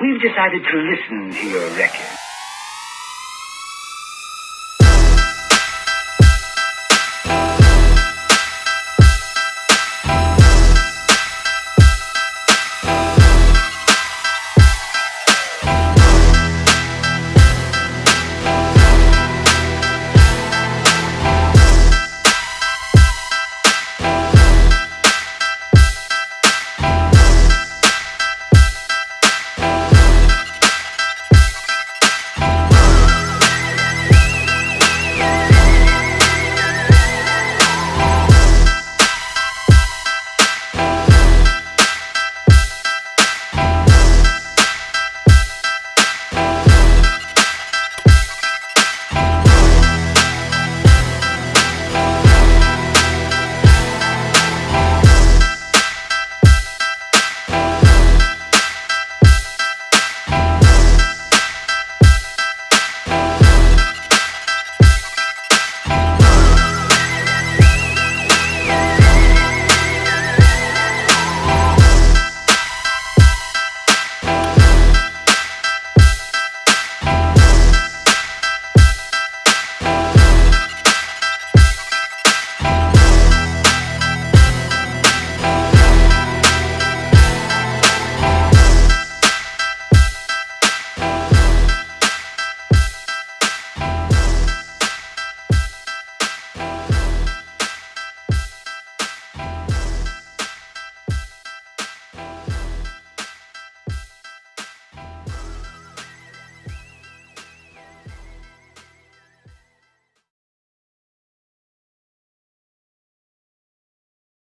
we've decided to listen to your record.